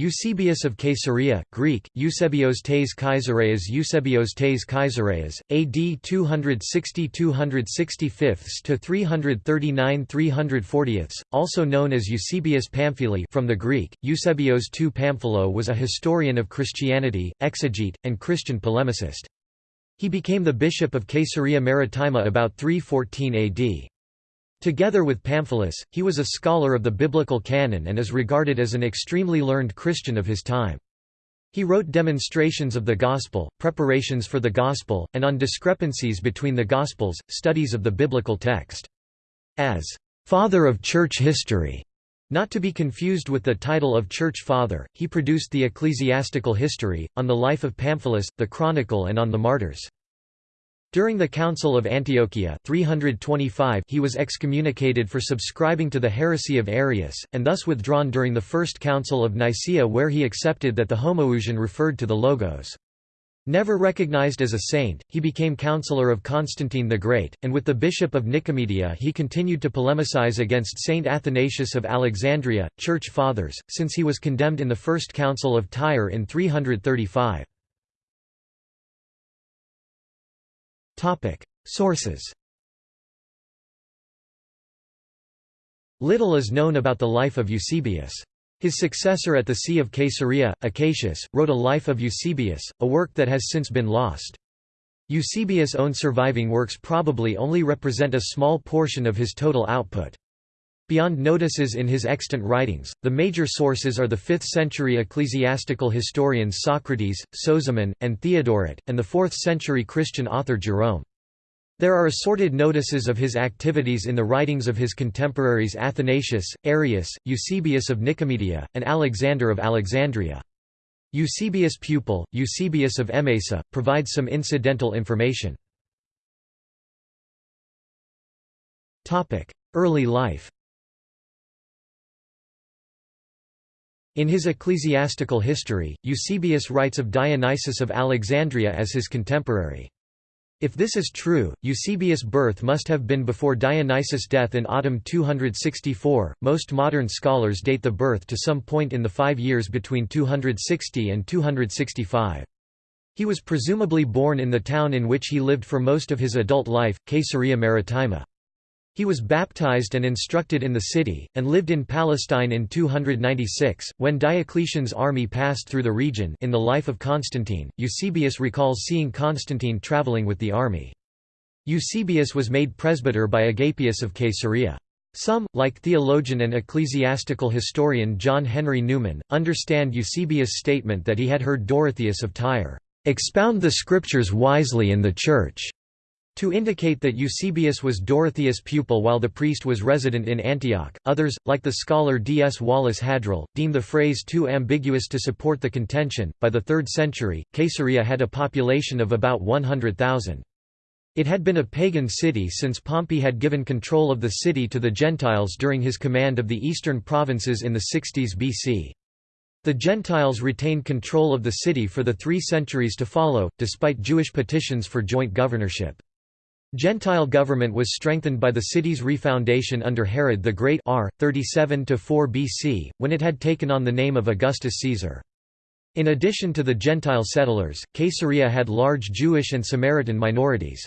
Eusebius of Caesarea, Greek, Eusebios tes Kaisareas Eusebios tes Kaisareas, AD 260–265 to 339–340, also known as Eusebius Pamphili from the Greek, Eusebios II Pamphilo was a historian of Christianity, exegete, and Christian polemicist. He became the bishop of Caesarea Maritima about 314 AD. Together with Pamphilus, he was a scholar of the biblical canon and is regarded as an extremely learned Christian of his time. He wrote demonstrations of the Gospel, preparations for the Gospel, and on discrepancies between the Gospels, studies of the biblical text. As «father of church history», not to be confused with the title of Church Father, he produced the Ecclesiastical History, on the life of Pamphilus, the Chronicle and on the martyrs. During the Council of Antiochia 325 he was excommunicated for subscribing to the heresy of Arius, and thus withdrawn during the First Council of Nicaea where he accepted that the Homoousion referred to the Logos. Never recognized as a saint, he became counselor of Constantine the Great, and with the bishop of Nicomedia he continued to polemicize against Saint Athanasius of Alexandria, Church Fathers, since he was condemned in the First Council of Tyre in 335. Sources Little is known about the life of Eusebius. His successor at the See of Caesarea, Acacius, wrote a Life of Eusebius, a work that has since been lost. Eusebius' own surviving works probably only represent a small portion of his total output. Beyond notices in his extant writings, the major sources are the 5th-century ecclesiastical historians Socrates, Sozomen, and Theodoret, and the 4th-century Christian author Jerome. There are assorted notices of his activities in the writings of his contemporaries Athanasius, Arius, Eusebius of Nicomedia, and Alexander of Alexandria. Eusebius' pupil, Eusebius of Emesa, provides some incidental information. Early life In his ecclesiastical history, Eusebius writes of Dionysius of Alexandria as his contemporary. If this is true, Eusebius' birth must have been before Dionysius' death in autumn 264. Most modern scholars date the birth to some point in the five years between 260 and 265. He was presumably born in the town in which he lived for most of his adult life, Caesarea Maritima. He was baptized and instructed in the city, and lived in Palestine in 296, when Diocletian's army passed through the region in the life of Constantine, Eusebius recalls seeing Constantine traveling with the army. Eusebius was made presbyter by Agapius of Caesarea. Some, like theologian and ecclesiastical historian John Henry Newman, understand Eusebius' statement that he had heard Dorotheus of Tyre, "...expound the scriptures wisely in the Church." To indicate that Eusebius was Dorotheus' pupil while the priest was resident in Antioch, others, like the scholar D. S. Wallace Hadrill, deem the phrase too ambiguous to support the contention. By the 3rd century, Caesarea had a population of about 100,000. It had been a pagan city since Pompey had given control of the city to the Gentiles during his command of the eastern provinces in the 60s BC. The Gentiles retained control of the city for the three centuries to follow, despite Jewish petitions for joint governorship. Gentile government was strengthened by the city's refoundation under Herod the Great r. 37–4 BC, when it had taken on the name of Augustus Caesar. In addition to the Gentile settlers, Caesarea had large Jewish and Samaritan minorities.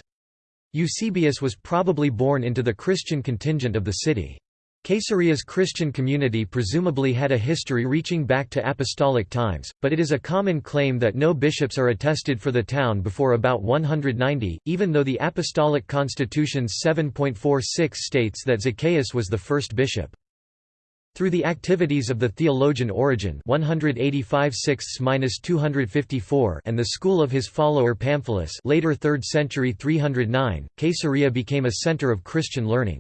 Eusebius was probably born into the Christian contingent of the city. Caesarea's Christian community presumably had a history reaching back to apostolic times, but it is a common claim that no bishops are attested for the town before about 190, even though the Apostolic Constitution's 7.46 states that Zacchaeus was the first bishop. Through the activities of the theologian Origen 185 254 and the school of his follower Pamphilus later 3rd century 309, Caesarea became a center of Christian learning.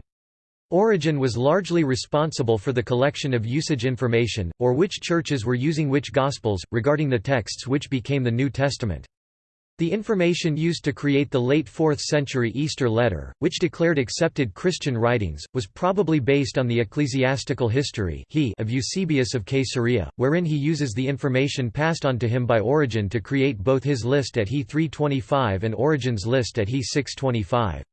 Origen was largely responsible for the collection of usage information, or which churches were using which Gospels, regarding the texts which became the New Testament. The information used to create the late 4th century Easter letter, which declared accepted Christian writings, was probably based on the ecclesiastical history he of Eusebius of Caesarea, wherein he uses the information passed on to him by Origen to create both his list at He 325 and Origen's list at He 625.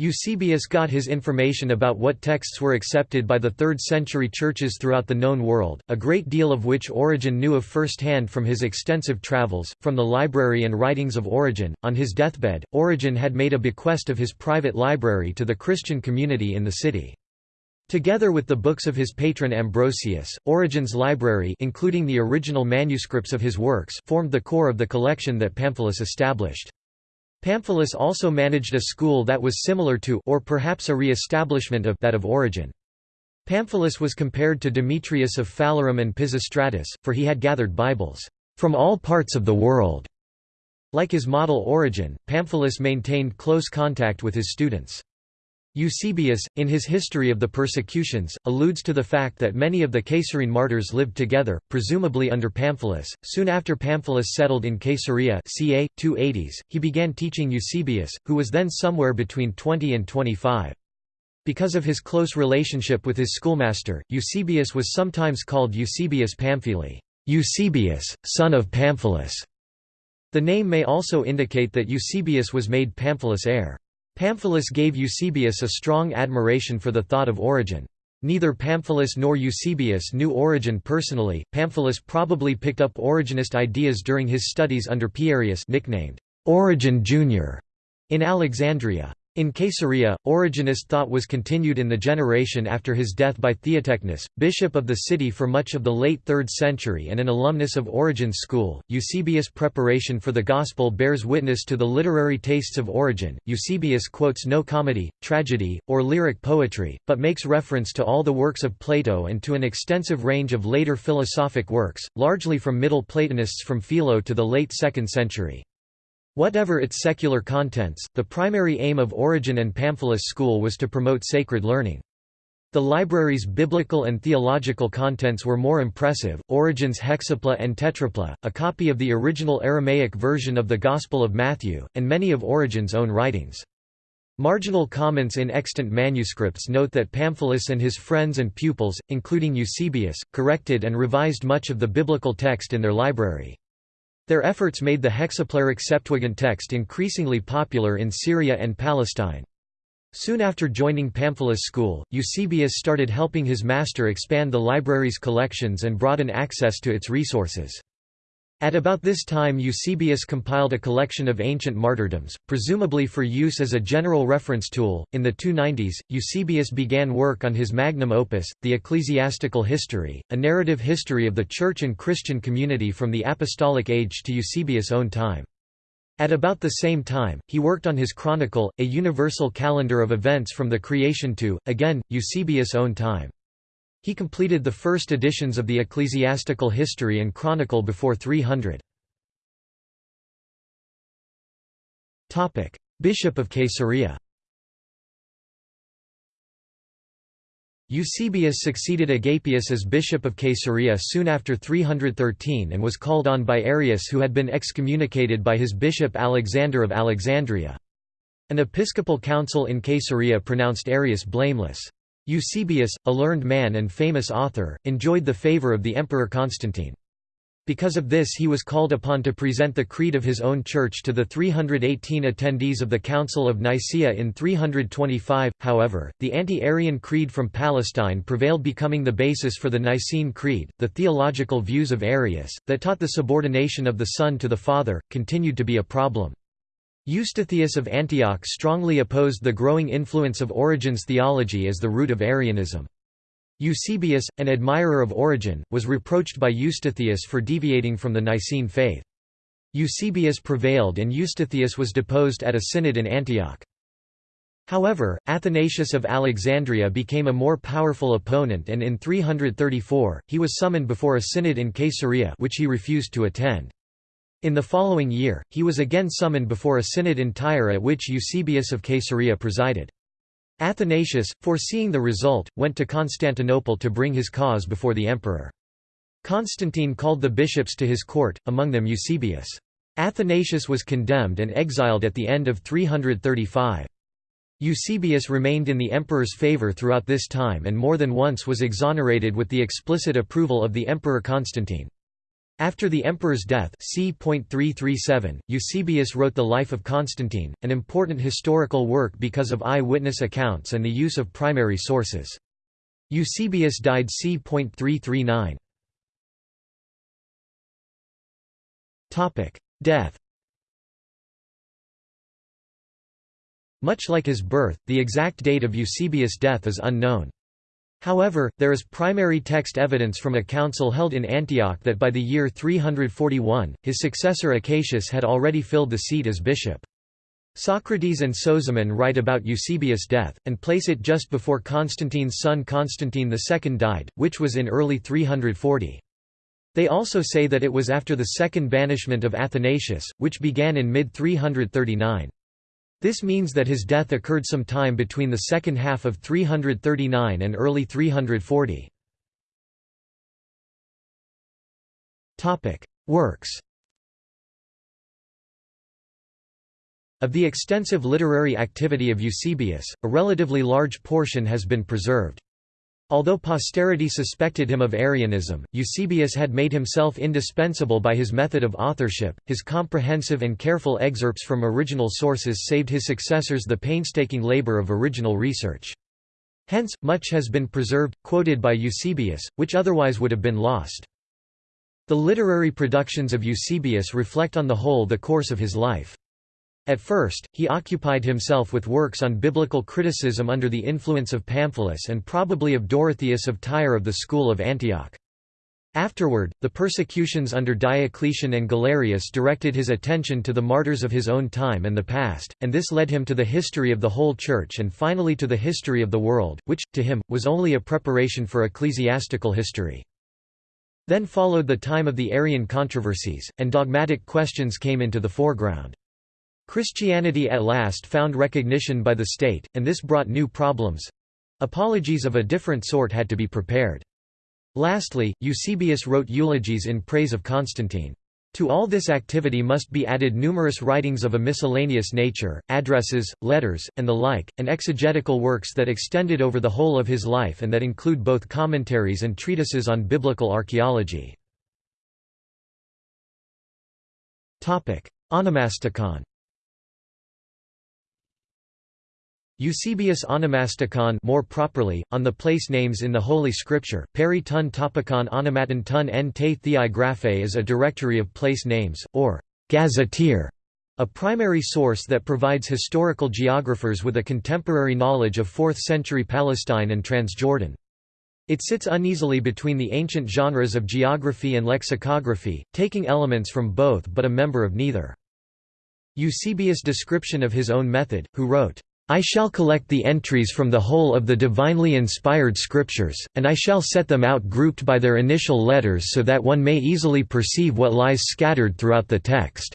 Eusebius got his information about what texts were accepted by the 3rd century churches throughout the known world, a great deal of which Origen knew of first hand from his extensive travels, from the library and writings of Origen. On his deathbed, Origen had made a bequest of his private library to the Christian community in the city. Together with the books of his patron Ambrosius, Origen's library including the original manuscripts of his works formed the core of the collection that Pamphilus established. Pamphilus also managed a school that was similar to or perhaps a re-establishment of that of Origen. Pamphilus was compared to Demetrius of Phalerum and Pisistratus, for he had gathered Bibles from all parts of the world. Like his model Origen, Pamphilus maintained close contact with his students. Eusebius, in his History of the Persecutions, alludes to the fact that many of the Caesarean martyrs lived together, presumably under Pamphilus. Soon after Pamphilus settled in Caesarea ca. 280s, he began teaching Eusebius, who was then somewhere between 20 and 25. Because of his close relationship with his schoolmaster, Eusebius was sometimes called Eusebius Pamphili, Eusebius, son of Pamphilus. The name may also indicate that Eusebius was made Pamphilus' heir. Pamphilus gave Eusebius a strong admiration for the thought of Origen. Neither Pamphilus nor Eusebius knew Origen personally. Pamphilus probably picked up Origenist ideas during his studies under Pierius nicknamed Origen Jr. in Alexandria. In Caesarea, Origenist thought was continued in the generation after his death by Theotechnus, bishop of the city for much of the late 3rd century and an alumnus of Origen's school. Eusebius' preparation for the Gospel bears witness to the literary tastes of Origen. Eusebius quotes no comedy, tragedy, or lyric poetry, but makes reference to all the works of Plato and to an extensive range of later philosophic works, largely from Middle Platonists from Philo to the late 2nd century. Whatever its secular contents, the primary aim of Origen and Pamphilus school was to promote sacred learning. The library's biblical and theological contents were more impressive. Origen's Hexapla and Tetrapla, a copy of the original Aramaic version of the Gospel of Matthew, and many of Origen's own writings. Marginal comments in extant manuscripts note that Pamphilus and his friends and pupils, including Eusebius, corrected and revised much of the biblical text in their library. Their efforts made the hexaplaric Septuagint text increasingly popular in Syria and Palestine. Soon after joining Pamphilus school, Eusebius started helping his master expand the library's collections and broaden access to its resources. At about this time Eusebius compiled a collection of ancient martyrdoms, presumably for use as a general reference tool. In the 290s, Eusebius began work on his magnum opus, the Ecclesiastical History, a narrative history of the Church and Christian community from the Apostolic Age to Eusebius' own time. At about the same time, he worked on his Chronicle, a universal calendar of events from the creation to, again, Eusebius' own time. He completed the first editions of the Ecclesiastical History and Chronicle before 300. Bishop of Caesarea Eusebius succeeded Agapius as bishop of Caesarea soon after 313 and was called on by Arius who had been excommunicated by his bishop Alexander of Alexandria. An episcopal council in Caesarea pronounced Arius blameless. Eusebius, a learned man and famous author, enjoyed the favor of the Emperor Constantine. Because of this he was called upon to present the creed of his own church to the 318 attendees of the Council of Nicaea in 325, however, the anti-Arian creed from Palestine prevailed becoming the basis for the Nicene Creed. The theological views of Arius, that taught the subordination of the Son to the Father, continued to be a problem. Eustathius of Antioch strongly opposed the growing influence of Origen's theology as the root of Arianism. Eusebius, an admirer of Origen, was reproached by Eustathius for deviating from the Nicene faith. Eusebius prevailed and Eustathius was deposed at a synod in Antioch. However, Athanasius of Alexandria became a more powerful opponent and in 334, he was summoned before a synod in Caesarea which he refused to attend. In the following year, he was again summoned before a synod in Tyre at which Eusebius of Caesarea presided. Athanasius, foreseeing the result, went to Constantinople to bring his cause before the emperor. Constantine called the bishops to his court, among them Eusebius. Athanasius was condemned and exiled at the end of 335. Eusebius remained in the emperor's favour throughout this time and more than once was exonerated with the explicit approval of the emperor Constantine. After the emperor's death c. Eusebius wrote The Life of Constantine, an important historical work because of eye-witness accounts and the use of primary sources. Eusebius died c. 339. Death Much like his birth, the exact date of Eusebius' death is unknown. However, there is primary text evidence from a council held in Antioch that by the year 341, his successor Acacius had already filled the seat as bishop. Socrates and Sozomen write about Eusebius' death, and place it just before Constantine's son Constantine II died, which was in early 340. They also say that it was after the second banishment of Athanasius, which began in mid-339. This means that his death occurred some time between the second half of 339 and early 340. Works Of the extensive literary activity of Eusebius, a relatively large portion has been preserved. Although posterity suspected him of Arianism, Eusebius had made himself indispensable by his method of authorship. His comprehensive and careful excerpts from original sources saved his successors the painstaking labor of original research. Hence, much has been preserved, quoted by Eusebius, which otherwise would have been lost. The literary productions of Eusebius reflect on the whole the course of his life. At first, he occupied himself with works on biblical criticism under the influence of Pamphilus and probably of Dorotheus of Tyre of the school of Antioch. Afterward, the persecutions under Diocletian and Galerius directed his attention to the martyrs of his own time and the past, and this led him to the history of the whole Church and finally to the history of the world, which, to him, was only a preparation for ecclesiastical history. Then followed the time of the Arian controversies, and dogmatic questions came into the foreground. Christianity at last found recognition by the state, and this brought new problems. Apologies of a different sort had to be prepared. Lastly, Eusebius wrote eulogies in praise of Constantine. To all this activity must be added numerous writings of a miscellaneous nature, addresses, letters, and the like, and exegetical works that extended over the whole of his life and that include both commentaries and treatises on biblical archaeology. Onomasticon Eusebius Onomasticon more properly, on the place names in the Holy Scripture, peri tun topicon onomaton tun en te theai graphe is a directory of place names, or gazetteer, a primary source that provides historical geographers with a contemporary knowledge of 4th-century Palestine and Transjordan. It sits uneasily between the ancient genres of geography and lexicography, taking elements from both but a member of neither. Eusebius' description of his own method, who wrote, I shall collect the entries from the whole of the divinely inspired scriptures, and I shall set them out grouped by their initial letters so that one may easily perceive what lies scattered throughout the text."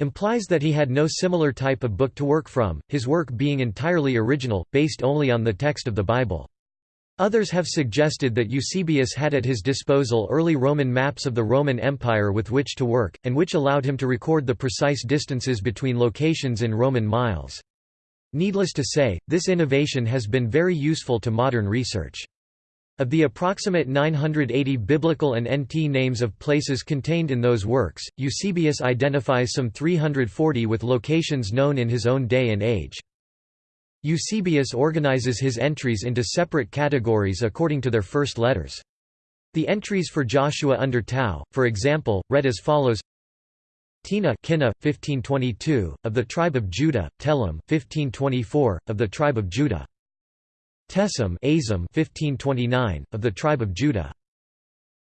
implies that he had no similar type of book to work from, his work being entirely original, based only on the text of the Bible. Others have suggested that Eusebius had at his disposal early Roman maps of the Roman Empire with which to work, and which allowed him to record the precise distances between locations in Roman miles. Needless to say, this innovation has been very useful to modern research. Of the approximate 980 biblical and NT names of places contained in those works, Eusebius identifies some 340 with locations known in his own day and age. Eusebius organizes his entries into separate categories according to their first letters. The entries for Joshua under Tau, for example, read as follows Tina Kinna, 1522, of the tribe of Judah, Telem 1524, of the tribe of Judah. Tesem Azim 1529, of the tribe of Judah.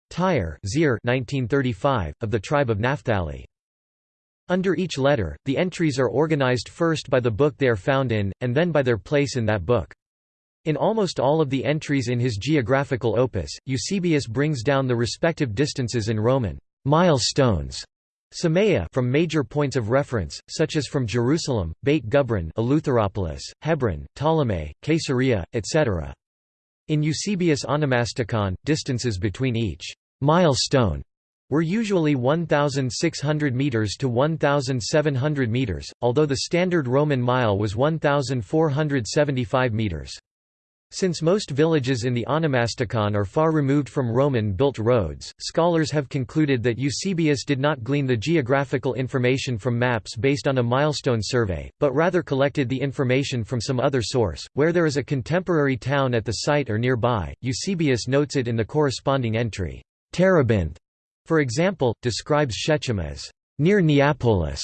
Tyre Zir 1935, of the tribe of Naphtali. Under each letter, the entries are organized first by the book they are found in, and then by their place in that book. In almost all of the entries in his geographical opus, Eusebius brings down the respective distances in Roman milestones Samaya from major points of reference, such as from Jerusalem, Beit Gubrin Eleutheropolis, Hebron, Ptolemy, Caesarea, etc. In Eusebius Onomasticon, distances between each milestone were usually 1,600 metres to 1,700 metres, although the standard Roman mile was 1,475 metres. Since most villages in the Onomasticon are far removed from Roman-built roads, scholars have concluded that Eusebius did not glean the geographical information from maps based on a milestone survey, but rather collected the information from some other source. Where there is a contemporary town at the site or nearby, Eusebius notes it in the corresponding entry. Terebinth, for example, describes Shechem as near Neapolis,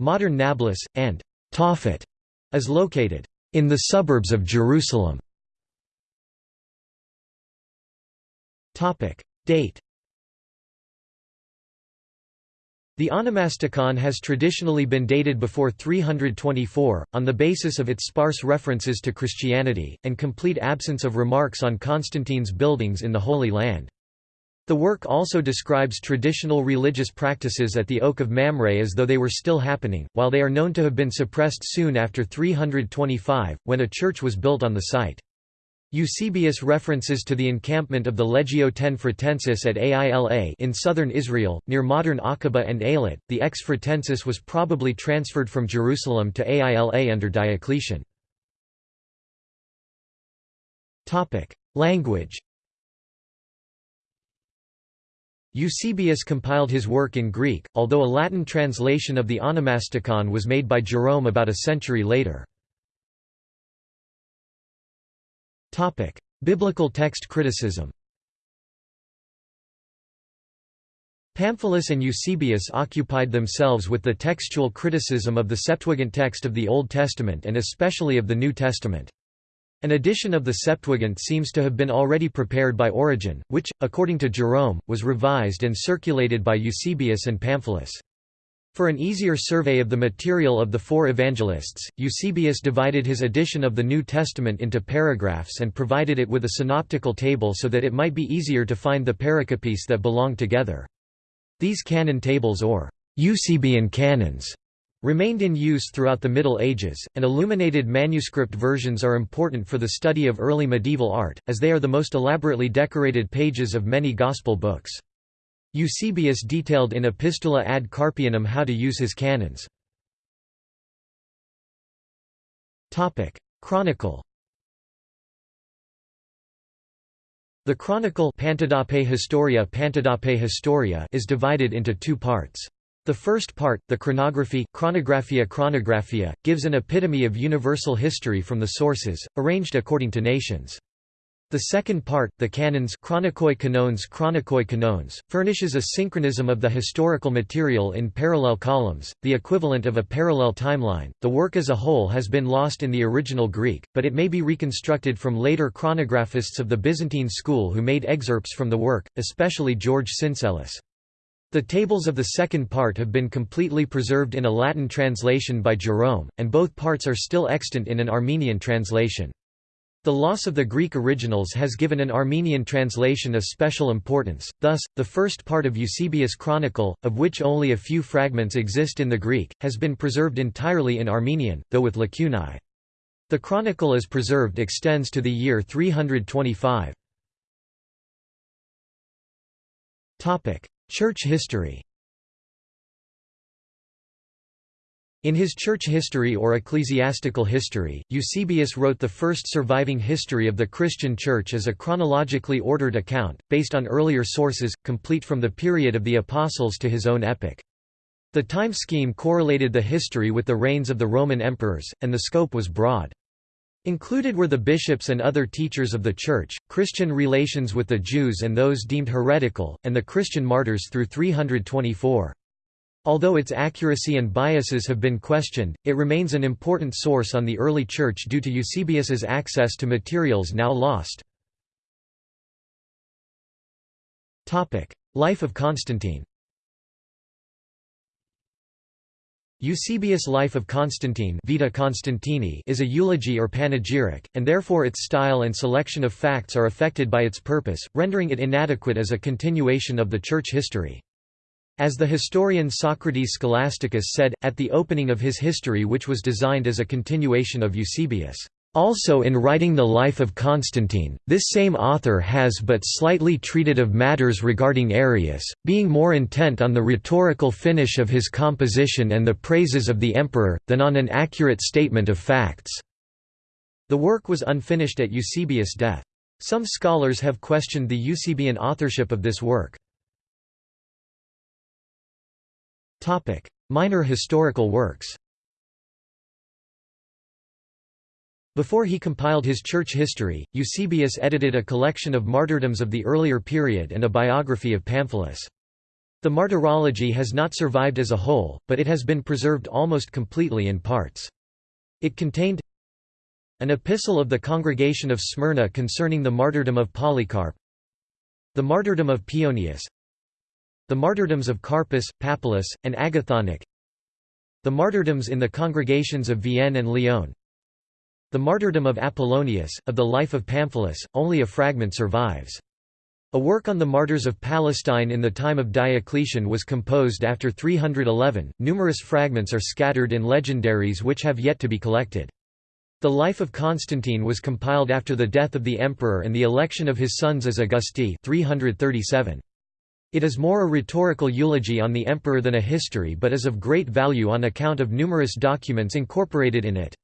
modern Nablus, and Tophet as located in the suburbs of Jerusalem. Date The onomasticon has traditionally been dated before 324, on the basis of its sparse references to Christianity, and complete absence of remarks on Constantine's buildings in the Holy Land. The work also describes traditional religious practices at the Oak of Mamre as though they were still happening, while they are known to have been suppressed soon after 325, when a church was built on the site. Eusebius references to the encampment of the Legio Ten Fretensis at Aila in southern Israel, near modern Aqaba and Eilat. The ex Fretensis was probably transferred from Jerusalem to Aila under Diocletian. Language Eusebius compiled his work in Greek, although a Latin translation of the Onomasticon was made by Jerome about a century later. Topic: Biblical text criticism. Pamphilus and Eusebius occupied themselves with the textual criticism of the Septuagint text of the Old Testament and especially of the New Testament. An edition of the Septuagint seems to have been already prepared by Origen, which, according to Jerome, was revised and circulated by Eusebius and Pamphilus. For an easier survey of the material of the four evangelists, Eusebius divided his edition of the New Testament into paragraphs and provided it with a synoptical table so that it might be easier to find the pericopes that belong together. These canon tables or Eusebian canons remained in use throughout the Middle Ages, and illuminated manuscript versions are important for the study of early medieval art, as they are the most elaborately decorated pages of many Gospel books. Eusebius detailed in Epistula ad Carpianum how to use his canons. Chronicle The Chronicle Historia Historia is divided into two parts. The first part, the chronography Chronographia Chronographia, gives an epitome of universal history from the sources, arranged according to nations. The second part, the canons Chronikoi Canones Chronikoi Canones, furnishes a synchronism of the historical material in parallel columns, the equivalent of a parallel timeline. The work as a whole has been lost in the original Greek, but it may be reconstructed from later chronographists of the Byzantine school who made excerpts from the work, especially George Syncellus. The tables of the second part have been completely preserved in a Latin translation by Jerome, and both parts are still extant in an Armenian translation. The loss of the Greek originals has given an Armenian translation a special importance, thus, the first part of Eusebius' Chronicle, of which only a few fragments exist in the Greek, has been preserved entirely in Armenian, though with lacunae. The chronicle as preserved extends to the year 325. Church history In his church history or ecclesiastical history, Eusebius wrote the first surviving history of the Christian Church as a chronologically ordered account, based on earlier sources, complete from the period of the Apostles to his own epoch. The time scheme correlated the history with the reigns of the Roman emperors, and the scope was broad. Included were the bishops and other teachers of the Church, Christian relations with the Jews and those deemed heretical, and the Christian martyrs through 324. Although its accuracy and biases have been questioned, it remains an important source on the early Church due to Eusebius's access to materials now lost. Life of Constantine Eusebius' Life of Constantine Vita Constantini is a eulogy or panegyric, and therefore its style and selection of facts are affected by its purpose, rendering it inadequate as a continuation of the Church history. As the historian Socrates Scholasticus said, at the opening of his history which was designed as a continuation of Eusebius, "...also in writing the life of Constantine, this same author has but slightly treated of matters regarding Arius, being more intent on the rhetorical finish of his composition and the praises of the emperor, than on an accurate statement of facts." The work was unfinished at Eusebius' death. Some scholars have questioned the Eusebian authorship of this work. Minor historical works Before he compiled his church history, Eusebius edited a collection of martyrdoms of the earlier period and a biography of Pamphilus. The martyrology has not survived as a whole, but it has been preserved almost completely in parts. It contained an epistle of the congregation of Smyrna concerning the martyrdom of Polycarp The martyrdom of Pionius The martyrdoms of Carpus, Papylus, and Agathonic The martyrdoms in the congregations of Vienne and Lyon The martyrdom of Apollonius, of the life of Pamphilus, only a fragment survives. A work on the martyrs of Palestine in the time of Diocletian was composed after 311. Numerous fragments are scattered in legendaries which have yet to be collected. The life of Constantine was compiled after the death of the emperor and the election of his sons as Augusti 337. It is more a rhetorical eulogy on the emperor than a history but is of great value on account of numerous documents incorporated in it.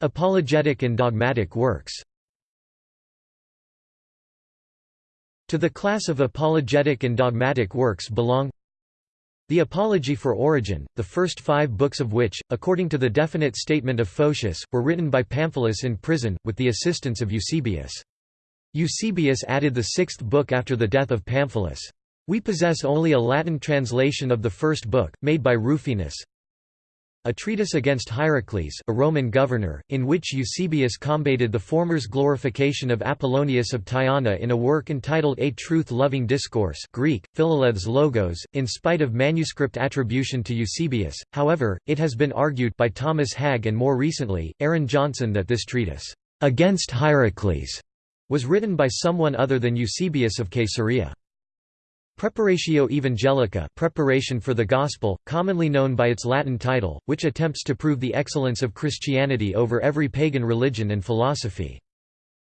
Apologetic and dogmatic works To the class of apologetic and dogmatic works belong the Apology for Origen, the first five books of which, according to the definite statement of Photius, were written by Pamphilus in prison, with the assistance of Eusebius. Eusebius added the sixth book after the death of Pamphilus. We possess only a Latin translation of the first book, made by Rufinus, a treatise against Hierocles, a Roman governor, in which Eusebius combated the former's glorification of Apollonius of Tyana in a work entitled A Truth-Loving Discourse Greek, Philalethes Logos, in spite of manuscript attribution to Eusebius, however, it has been argued by Thomas Hagg and more recently, Aaron Johnson that this treatise, "'Against Hierocles' was written by someone other than Eusebius of Caesarea. Preparatio Evangelica preparation for the Gospel, commonly known by its Latin title, which attempts to prove the excellence of Christianity over every pagan religion and philosophy.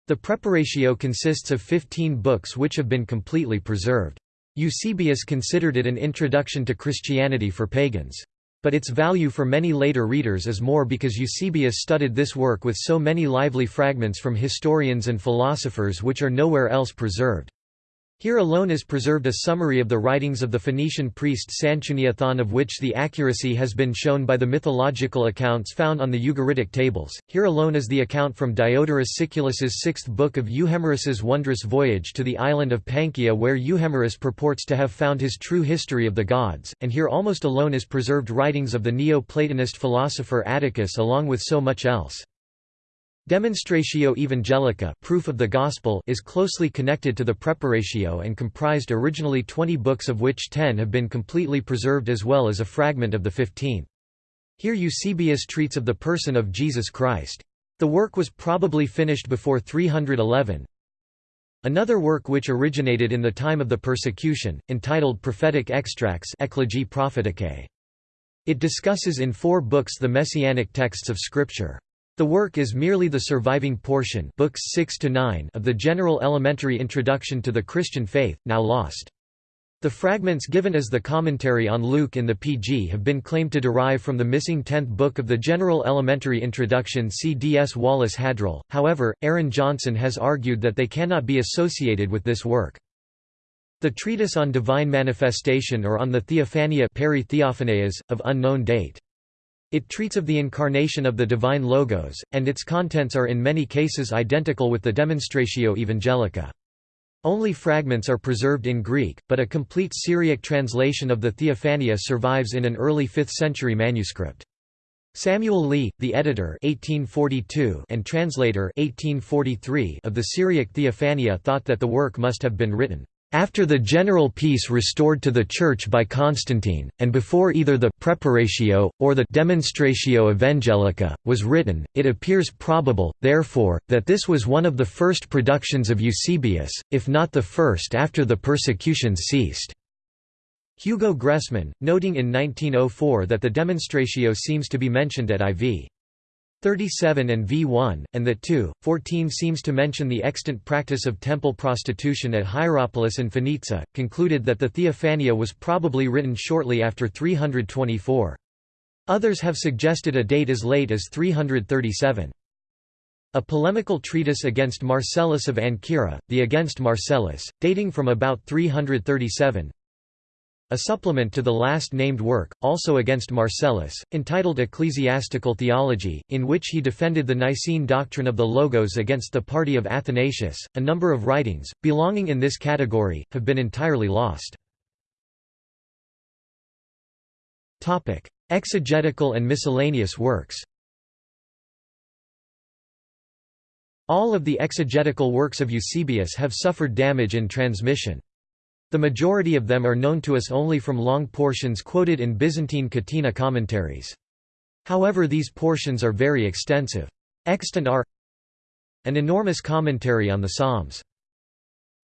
The Preparatio consists of fifteen books which have been completely preserved. Eusebius considered it an introduction to Christianity for pagans. But its value for many later readers is more because Eusebius studied this work with so many lively fragments from historians and philosophers which are nowhere else preserved. Here alone is preserved a summary of the writings of the Phoenician priest Sanchuniathon of which the accuracy has been shown by the mythological accounts found on the Ugaritic tables. Here alone is the account from Diodorus Siculus's sixth book of Euhemerus's wondrous voyage to the island of Panchaea where Euhemerus purports to have found his true history of the gods, and here almost alone is preserved writings of the Neo-Platonist philosopher Atticus along with so much else. Demonstratio Evangelica proof of the Gospel is closely connected to the Preparatio and comprised originally 20 books of which 10 have been completely preserved as well as a fragment of the 15th. Here Eusebius treats of the person of Jesus Christ. The work was probably finished before 311. Another work which originated in the time of the persecution, entitled Prophetic Extracts It discusses in four books the messianic texts of Scripture. The work is merely the surviving portion books 6 to 9 of the general elementary introduction to the Christian faith, now lost. The fragments given as the commentary on Luke in the PG have been claimed to derive from the missing tenth book of the General Elementary Introduction C. D. S. Wallace Hadrill, however, Aaron Johnson has argued that they cannot be associated with this work. The treatise on divine manifestation or on the Theophania of unknown date. It treats of the incarnation of the divine Logos, and its contents are in many cases identical with the Demonstratio Evangelica. Only fragments are preserved in Greek, but a complete Syriac translation of the Theophania survives in an early 5th century manuscript. Samuel Lee, the editor 1842 and translator 1843 of the Syriac Theophania thought that the work must have been written after the general peace restored to the Church by Constantine, and before either the Preparatio, or the Demonstratio Evangelica, was written, it appears probable, therefore, that this was one of the first productions of Eusebius, if not the first after the persecutions ceased. Hugo Gressmann, noting in 1904 that the Demonstratio seems to be mentioned at IV. 37 and v1, and the 2, 14 seems to mention the extant practice of temple prostitution at Hierapolis and Phoenicia, concluded that the Theophania was probably written shortly after 324. Others have suggested a date as late as 337. A polemical treatise against Marcellus of Ancyra, the Against Marcellus, dating from about 337. A supplement to the last named work, also against Marcellus, entitled Ecclesiastical Theology, in which he defended the Nicene doctrine of the Logos against the party of Athanasius. A number of writings, belonging in this category, have been entirely lost. Exegetical and miscellaneous works All of the exegetical works of Eusebius have suffered damage in transmission. The majority of them are known to us only from long portions quoted in Byzantine Catena commentaries. However these portions are very extensive. Extant are An enormous commentary on the Psalms.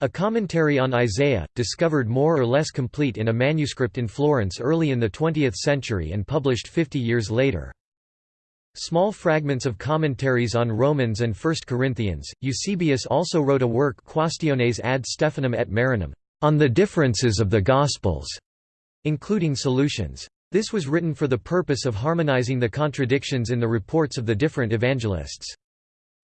A commentary on Isaiah, discovered more or less complete in a manuscript in Florence early in the 20th century and published 50 years later. Small fragments of commentaries on Romans and 1 Corinthians. Eusebius also wrote a work Quaestiones ad Stephanum et Marinum, on the differences of the Gospels, including solutions. This was written for the purpose of harmonizing the contradictions in the reports of the different evangelists.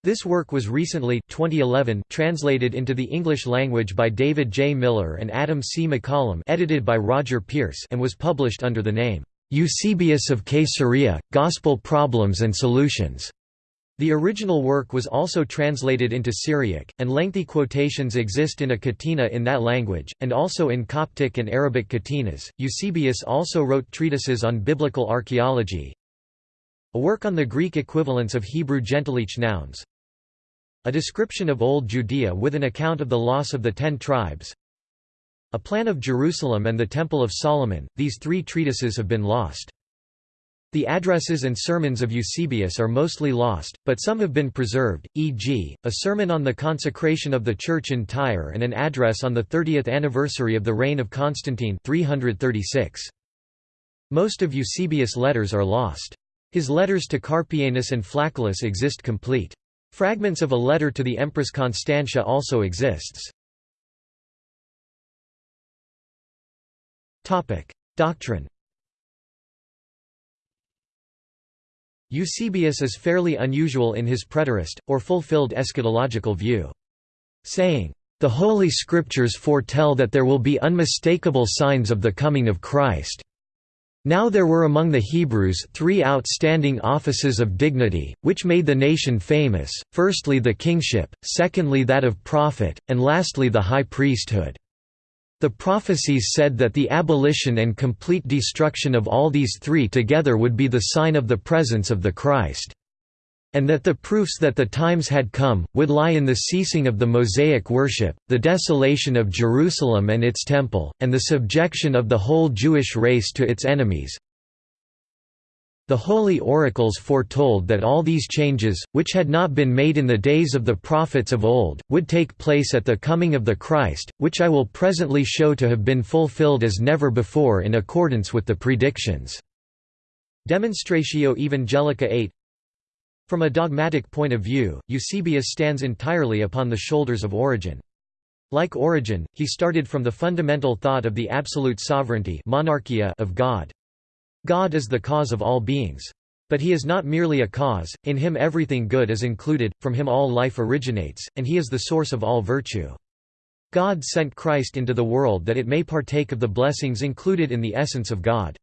This work was recently 2011 translated into the English language by David J. Miller and Adam C. McCollum edited by Roger Pearse and was published under the name, Eusebius of Caesarea, Gospel Problems and Solutions. The original work was also translated into Syriac, and lengthy quotations exist in a catena in that language, and also in Coptic and Arabic catenas. Eusebius also wrote treatises on biblical archaeology, a work on the Greek equivalents of Hebrew gentilic nouns, a description of Old Judea with an account of the loss of the Ten Tribes, a plan of Jerusalem and the Temple of Solomon. These three treatises have been lost. The addresses and sermons of Eusebius are mostly lost, but some have been preserved, e.g., a sermon on the consecration of the church in Tyre and an address on the 30th anniversary of the reign of Constantine 336. Most of Eusebius' letters are lost. His letters to Carpianus and Flacius exist complete. Fragments of a letter to the Empress Constantia also exists. Doctrine Eusebius is fairly unusual in his preterist, or fulfilled eschatological view. Saying, "...the Holy Scriptures foretell that there will be unmistakable signs of the coming of Christ." Now there were among the Hebrews three outstanding offices of dignity, which made the nation famous, firstly the kingship, secondly that of prophet, and lastly the high priesthood. The prophecies said that the abolition and complete destruction of all these three together would be the sign of the presence of the Christ. And that the proofs that the times had come, would lie in the ceasing of the Mosaic worship, the desolation of Jerusalem and its temple, and the subjection of the whole Jewish race to its enemies, the holy oracles foretold that all these changes, which had not been made in the days of the prophets of old, would take place at the coming of the Christ, which I will presently show to have been fulfilled as never before in accordance with the predictions." Demonstratio Evangelica 8 From a dogmatic point of view, Eusebius stands entirely upon the shoulders of Origen. Like Origen, he started from the fundamental thought of the absolute sovereignty monarchia of God. God is the cause of all beings. But he is not merely a cause, in him everything good is included, from him all life originates, and he is the source of all virtue. God sent Christ into the world that it may partake of the blessings included in the essence of God.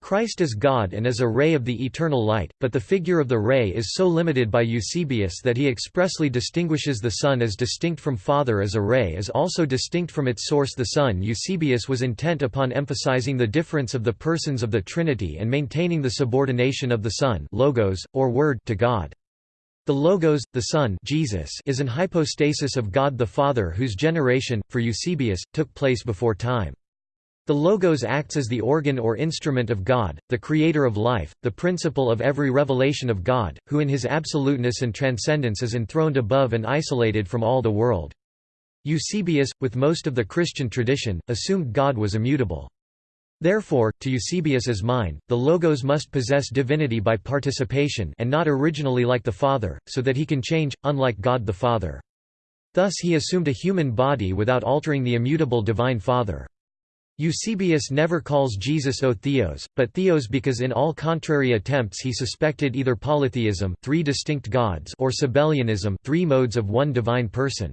Christ is God and is a ray of the eternal light, but the figure of the ray is so limited by Eusebius that he expressly distinguishes the Son as distinct from Father as a ray is also distinct from its source the Son Eusebius was intent upon emphasizing the difference of the persons of the Trinity and maintaining the subordination of the Son logos, or Word to God. The Logos, the Son Jesus is an hypostasis of God the Father whose generation, for Eusebius, took place before time. The Logos acts as the organ or instrument of God, the creator of life, the principle of every revelation of God, who in his absoluteness and transcendence is enthroned above and isolated from all the world. Eusebius, with most of the Christian tradition, assumed God was immutable. Therefore, to Eusebius's mind, the Logos must possess divinity by participation and not originally like the Father, so that he can change, unlike God the Father. Thus he assumed a human body without altering the immutable Divine Father. Eusebius never calls Jesus O Theos, but Theos because in all contrary attempts he suspected either polytheism three distinct gods or Sabellianism three modes of one divine person.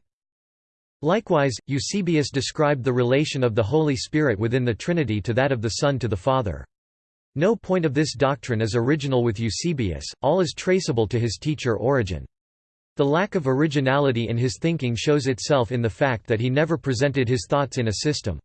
Likewise, Eusebius described the relation of the Holy Spirit within the Trinity to that of the Son to the Father. No point of this doctrine is original with Eusebius, all is traceable to his teacher Origen. The lack of originality in his thinking shows itself in the fact that he never presented his thoughts in a system.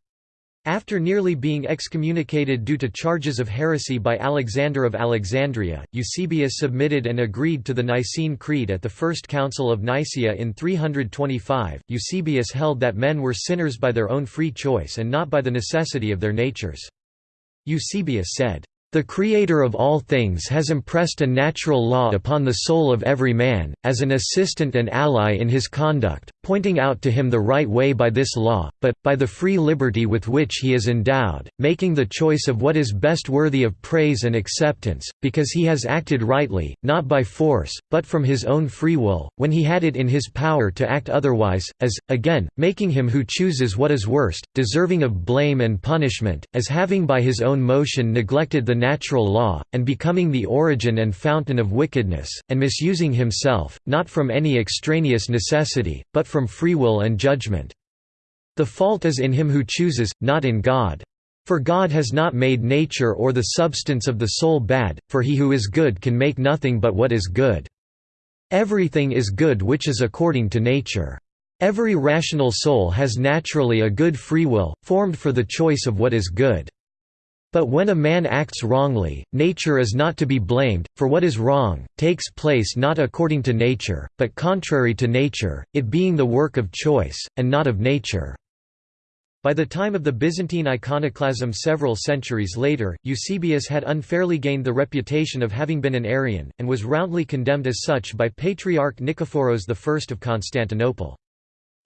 After nearly being excommunicated due to charges of heresy by Alexander of Alexandria, Eusebius submitted and agreed to the Nicene Creed at the First Council of Nicaea in 325. Eusebius held that men were sinners by their own free choice and not by the necessity of their natures. Eusebius said, the Creator of all things has impressed a natural law upon the soul of every man, as an assistant and ally in his conduct, pointing out to him the right way by this law, but, by the free liberty with which he is endowed, making the choice of what is best worthy of praise and acceptance, because he has acted rightly, not by force, but from his own free will, when he had it in his power to act otherwise, as, again, making him who chooses what is worst, deserving of blame and punishment, as having by his own motion neglected the natural law, and becoming the origin and fountain of wickedness, and misusing himself, not from any extraneous necessity, but from free will and judgment. The fault is in him who chooses, not in God. For God has not made nature or the substance of the soul bad, for he who is good can make nothing but what is good. Everything is good which is according to nature. Every rational soul has naturally a good free will, formed for the choice of what is good. But when a man acts wrongly, nature is not to be blamed, for what is wrong, takes place not according to nature, but contrary to nature, it being the work of choice, and not of nature. By the time of the Byzantine iconoclasm several centuries later, Eusebius had unfairly gained the reputation of having been an Arian, and was roundly condemned as such by Patriarch Nikephoros I of Constantinople.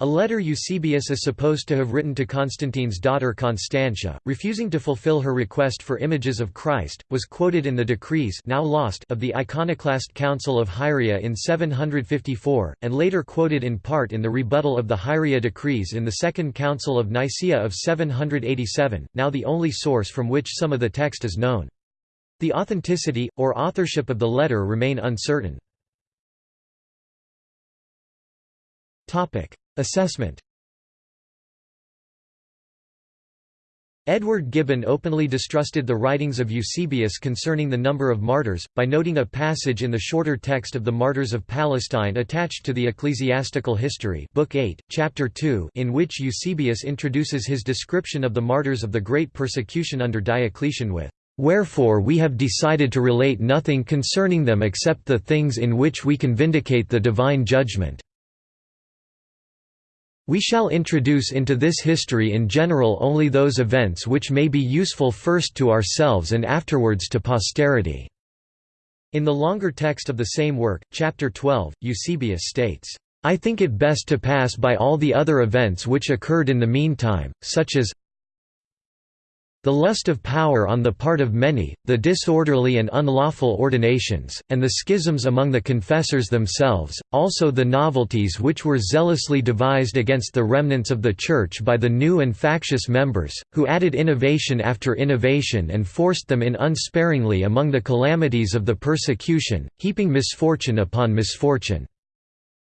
A letter Eusebius is supposed to have written to Constantine's daughter Constantia, refusing to fulfill her request for images of Christ, was quoted in the decrees now lost of the Iconoclast Council of Hieria in 754, and later quoted in part in the rebuttal of the Hieria decrees in the Second Council of Nicaea of 787, now the only source from which some of the text is known. The authenticity, or authorship of the letter remain uncertain. Assessment Edward Gibbon openly distrusted the writings of Eusebius concerning the number of martyrs, by noting a passage in the shorter text of the Martyrs of Palestine attached to the Ecclesiastical History Book 8, Chapter 2 in which Eusebius introduces his description of the martyrs of the great persecution under Diocletian with, "...wherefore we have decided to relate nothing concerning them except the things in which we can vindicate the divine judgment." We shall introduce into this history in general only those events which may be useful first to ourselves and afterwards to posterity." In the longer text of the same work, chapter 12, Eusebius states, "...I think it best to pass by all the other events which occurred in the meantime, such as the lust of power on the part of many, the disorderly and unlawful ordinations, and the schisms among the confessors themselves, also the novelties which were zealously devised against the remnants of the Church by the new and factious members, who added innovation after innovation and forced them in unsparingly among the calamities of the persecution, heaping misfortune upon misfortune.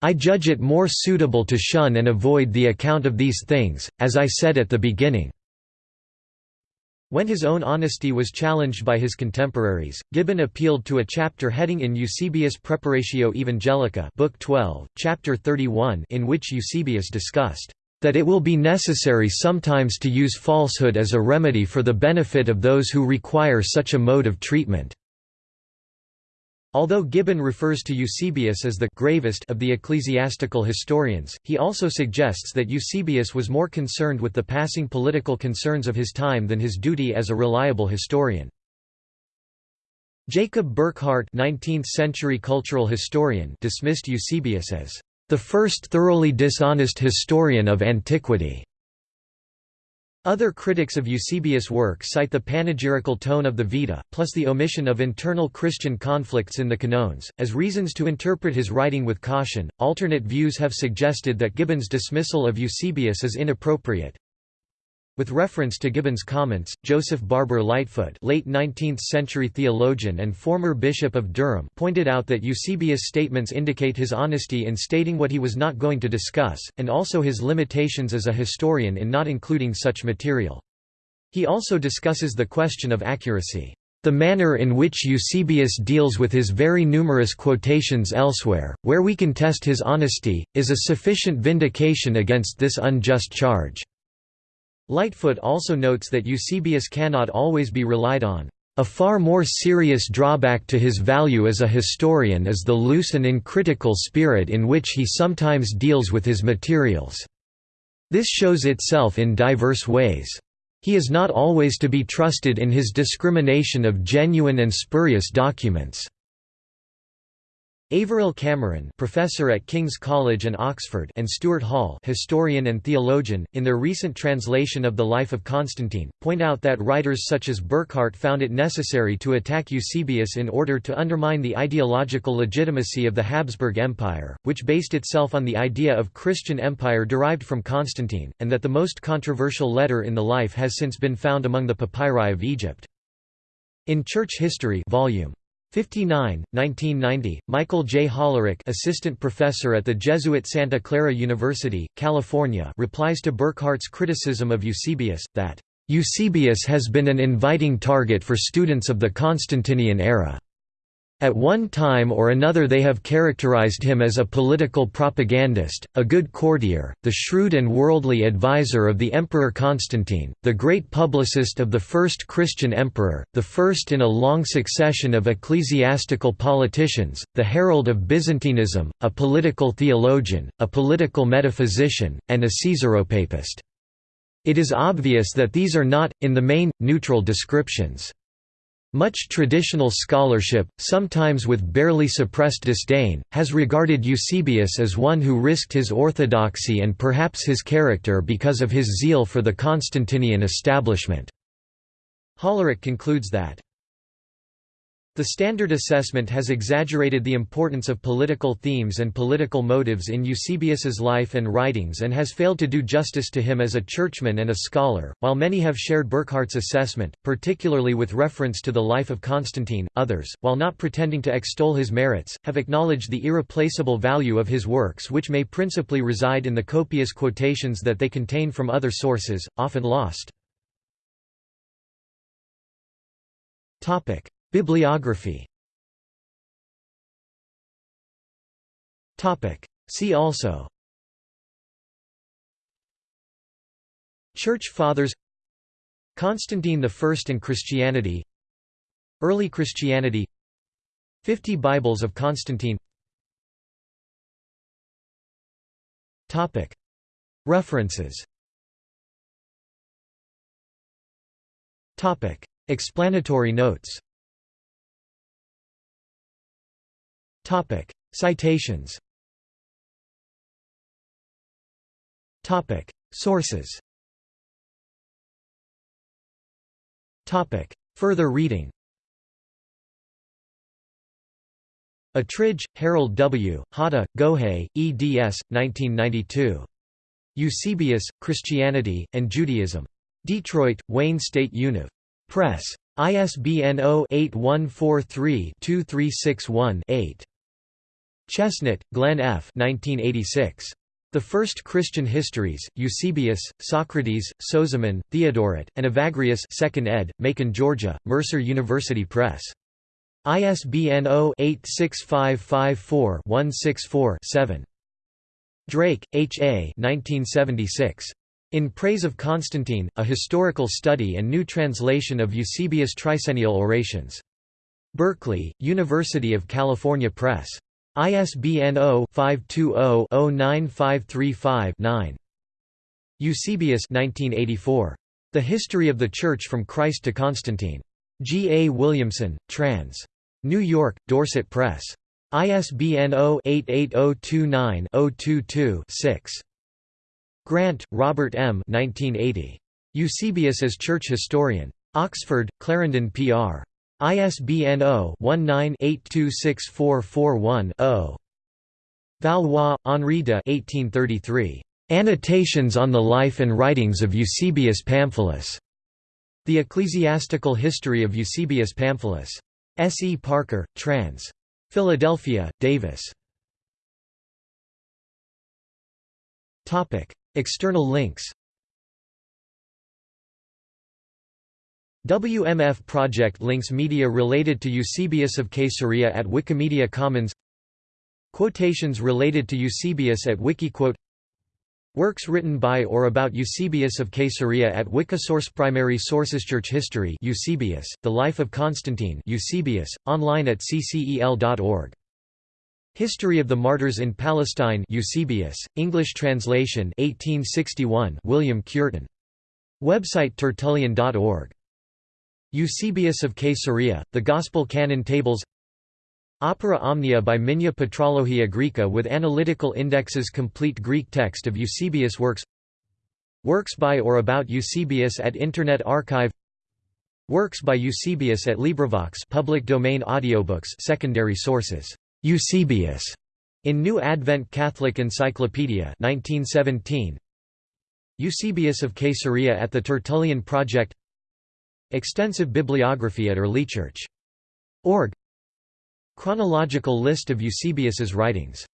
I judge it more suitable to shun and avoid the account of these things, as I said at the beginning. When his own honesty was challenged by his contemporaries, Gibbon appealed to a chapter heading in Eusebius Preparatio Evangelica Book 12, chapter 31 in which Eusebius discussed, "...that it will be necessary sometimes to use falsehood as a remedy for the benefit of those who require such a mode of treatment." Although Gibbon refers to Eusebius as the gravest of the ecclesiastical historians, he also suggests that Eusebius was more concerned with the passing political concerns of his time than his duty as a reliable historian. Jacob Burckhardt 19th-century cultural historian dismissed Eusebius as the first thoroughly dishonest historian of antiquity. Other critics of Eusebius' work cite the panegyrical tone of the Vita, plus the omission of internal Christian conflicts in the Canones, as reasons to interpret his writing with caution. Alternate views have suggested that Gibbon's dismissal of Eusebius is inappropriate. With reference to Gibbon's comments, Joseph Barber Lightfoot late 19th-century theologian and former Bishop of Durham pointed out that Eusebius' statements indicate his honesty in stating what he was not going to discuss, and also his limitations as a historian in not including such material. He also discusses the question of accuracy. The manner in which Eusebius deals with his very numerous quotations elsewhere, where we can test his honesty, is a sufficient vindication against this unjust charge. Lightfoot also notes that Eusebius cannot always be relied on. A far more serious drawback to his value as a historian is the loose and uncritical spirit in which he sometimes deals with his materials. This shows itself in diverse ways. He is not always to be trusted in his discrimination of genuine and spurious documents. Averil Cameron professor at King's College and Oxford and Stuart Hall historian and theologian, in their recent translation of the life of Constantine, point out that writers such as Burckhardt found it necessary to attack Eusebius in order to undermine the ideological legitimacy of the Habsburg Empire, which based itself on the idea of Christian empire derived from Constantine, and that the most controversial letter in the life has since been found among the papyri of Egypt. In Church History Volume 59, 1990, Michael J. Hollerich assistant professor at the Jesuit Santa Clara University, California replies to Burckhardt's criticism of Eusebius, that, "...Eusebius has been an inviting target for students of the Constantinian era." At one time or another they have characterized him as a political propagandist, a good courtier, the shrewd and worldly advisor of the Emperor Constantine, the great publicist of the first Christian emperor, the first in a long succession of ecclesiastical politicians, the herald of Byzantinism, a political theologian, a political metaphysician, and a Caesaropapist. It is obvious that these are not, in the main, neutral descriptions. Much traditional scholarship, sometimes with barely suppressed disdain, has regarded Eusebius as one who risked his orthodoxy and perhaps his character because of his zeal for the Constantinian establishment. Hollerich concludes that the standard assessment has exaggerated the importance of political themes and political motives in Eusebius's life and writings and has failed to do justice to him as a churchman and a scholar. While many have shared Burckhardt's assessment, particularly with reference to the life of Constantine, others, while not pretending to extol his merits, have acknowledged the irreplaceable value of his works which may principally reside in the copious quotations that they contain from other sources, often lost. Bibliography. See also. Church Fathers. Constantine I and Christianity. Early Christianity. Fifty Bibles of Constantine. References. Explanatory notes Topic: Citations. Topic: Sources. Topic: Further reading. Attridge, Harold W., Hata, Gohei, eds. 1992. Eusebius, Christianity, and Judaism. Detroit, Wayne State Univ. Press. ISBN 0-8143-2361-8. Chesnut, Glenn F. 1986. The First Christian Histories, Eusebius, Socrates, Sozomen, Theodoret, and Evagrius 2nd ed., Macon, Georgia, Mercer University Press. ISBN 0-86554-164-7. Drake, H. A. 1976. In Praise of Constantine, A Historical Study and New Translation of Eusebius' Tricennial Orations. Berkeley, University of California Press. ISBN 0-520-09535-9. Eusebius 1984. The History of the Church from Christ to Constantine. G. A. Williamson, trans. New York, Dorset Press. ISBN 0-88029-022-6. Grant, Robert M. 1980. Eusebius as Church Historian. Oxford, Clarendon Pr. ISBN 0-19-826441-0. Valois, Henri de 1833. Annotations on the Life and Writings of Eusebius Pamphilus. The Ecclesiastical History of Eusebius Pamphilus. S. E. Parker, trans. Philadelphia, Davis. External links WMF project links media related to Eusebius of Caesarea at Wikimedia Commons Quotations related to Eusebius at Wikiquote Works written by or about Eusebius of Caesarea at Wikisource Primary Sources Church History Eusebius, The Life of Constantine Eusebius, online at ccel.org. History of the Martyrs in Palestine Eusebius, English translation 1861 William Cureton. Website tertullian.org. Eusebius of Caesarea, The Gospel Canon Tables Opera Omnia by Migne Patrologia Graeca with analytical indexes Complete Greek text of Eusebius works Works by or about Eusebius at Internet Archive Works by Eusebius at LibriVox public domain audiobooks secondary sources. Eusebius in New Advent Catholic Encyclopedia 1917 Eusebius of Caesarea at the Tertullian Project Extensive bibliography at earlychurch.org Chronological list of Eusebius's writings